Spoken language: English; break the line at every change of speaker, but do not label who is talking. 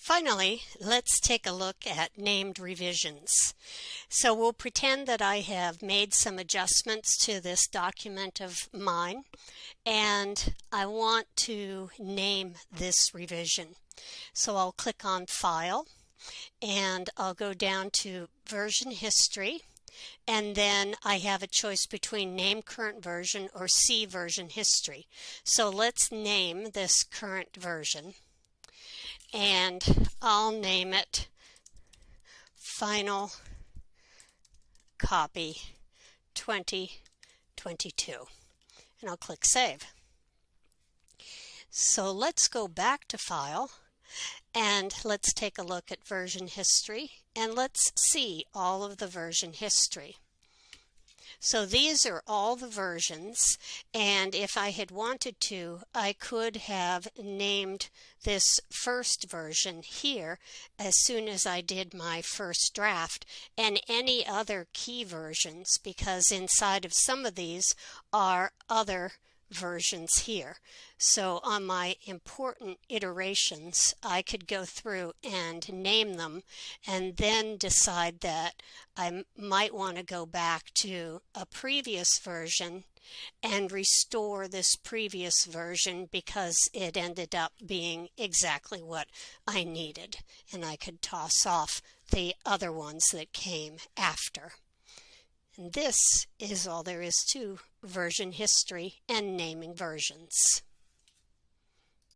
Finally, let's take a look at named revisions. So we'll pretend that I have made some adjustments to this document of mine and I want to name this revision. So I'll click on File and I'll go down to Version History and then I have a choice between name current version or see version history. So let's name this current version and I'll name it Final Copy 2022 and I'll click Save. So let's go back to File and let's take a look at version history and let's see all of the version history. So these are all the versions and if I had wanted to I could have named this first version here as soon as I did my first draft and any other key versions because inside of some of these are other versions here. So on my important iterations, I could go through and name them and then decide that I might want to go back to a previous version and restore this previous version because it ended up being exactly what I needed and I could toss off the other ones that came after. This is all there is to version history and naming versions.